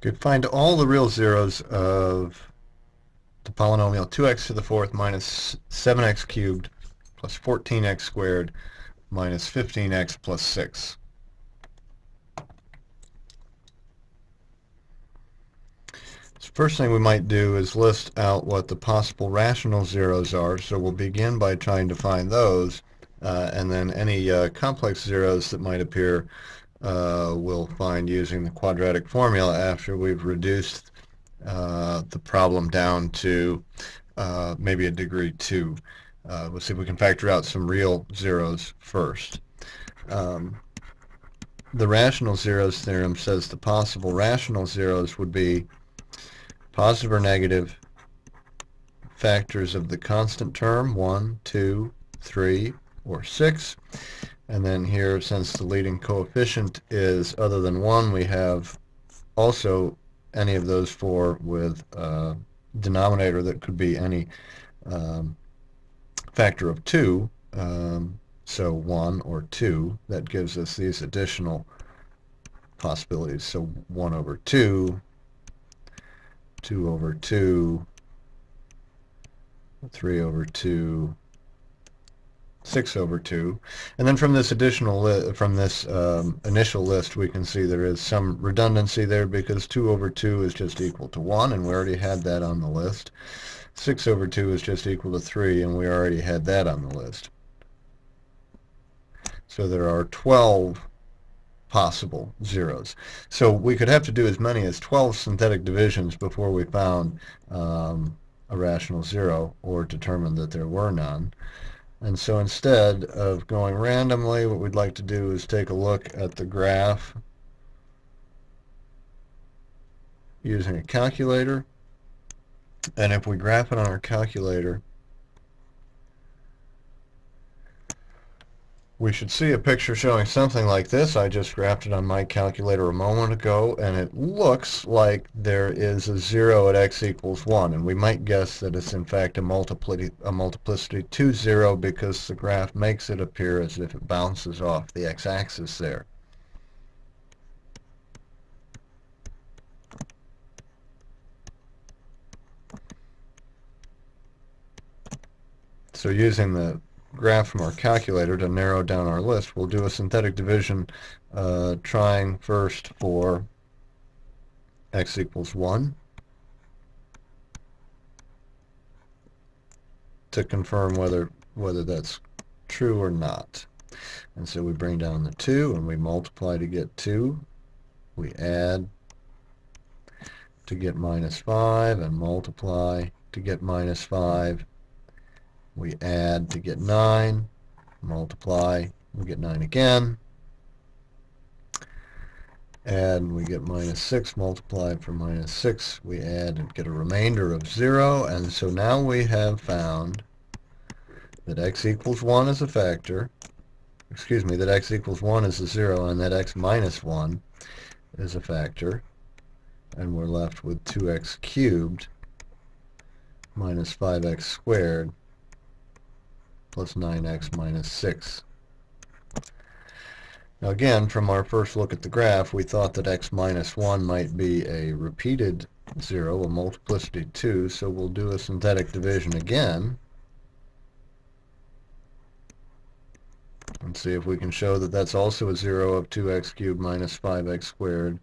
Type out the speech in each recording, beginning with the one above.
could find all the real zeros of the polynomial 2x to the fourth minus 7x cubed plus 14x squared minus 15x plus 6. So first thing we might do is list out what the possible rational zeros are. So we'll begin by trying to find those, uh, and then any uh, complex zeros that might appear uh, we'll find using the quadratic formula after we've reduced uh, the problem down to uh, maybe a degree 2. Uh, we'll see if we can factor out some real zeros first. Um, the rational zeros theorem says the possible rational zeros would be positive or negative factors of the constant term, 1, 2, 3, or 6. And then here, since the leading coefficient is other than 1, we have also any of those four with a denominator that could be any um, factor of 2, um, so 1 or 2, that gives us these additional possibilities. So 1 over 2, 2 over 2, 3 over 2, 6 over 2. And then from this additional from this um, initial list, we can see there is some redundancy there because 2 over 2 is just equal to 1, and we already had that on the list. 6 over 2 is just equal to 3, and we already had that on the list. So there are 12 possible zeros. So we could have to do as many as 12 synthetic divisions before we found um, a rational zero or determined that there were none. And so instead of going randomly, what we'd like to do is take a look at the graph using a calculator. And if we graph it on our calculator, we should see a picture showing something like this. I just graphed it on my calculator a moment ago, and it looks like there is a 0 at x equals 1. And we might guess that it's in fact a, multiplicity, a multiplicity 2 0 because the graph makes it appear as if it bounces off the x-axis there. So using the graph from our calculator to narrow down our list, we'll do a synthetic division uh, trying first for x equals 1 to confirm whether whether that's true or not. And so we bring down the 2 and we multiply to get 2. We add to get minus 5 and multiply to get minus 5 we add to get 9, multiply, we get 9 again, Add and we get minus 6 multiply for minus 6. We add and get a remainder of 0, and so now we have found that x equals 1 is a factor, excuse me, that x equals 1 is a 0, and that x minus 1 is a factor, and we're left with 2x cubed minus 5x squared plus 9x minus 6. Now again, from our first look at the graph, we thought that x minus 1 might be a repeated 0, a multiplicity 2, so we'll do a synthetic division again. And see if we can show that that's also a 0 of 2x cubed minus 5x squared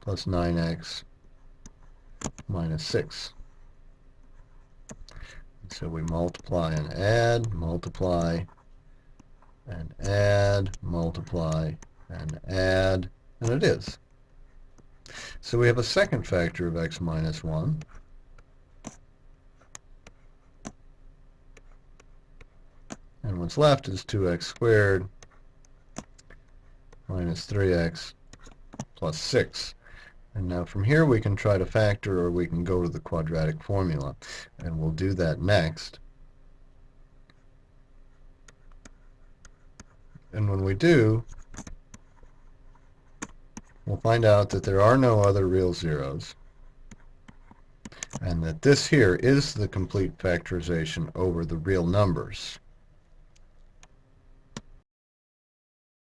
plus 9x minus 6. So we multiply and add, multiply and add, multiply and add, and it is. So we have a second factor of x minus 1. And what's left is 2x squared minus 3x plus 6. And now from here we can try to factor or we can go to the quadratic formula. And we'll do that next. And when we do, we'll find out that there are no other real zeros and that this here is the complete factorization over the real numbers.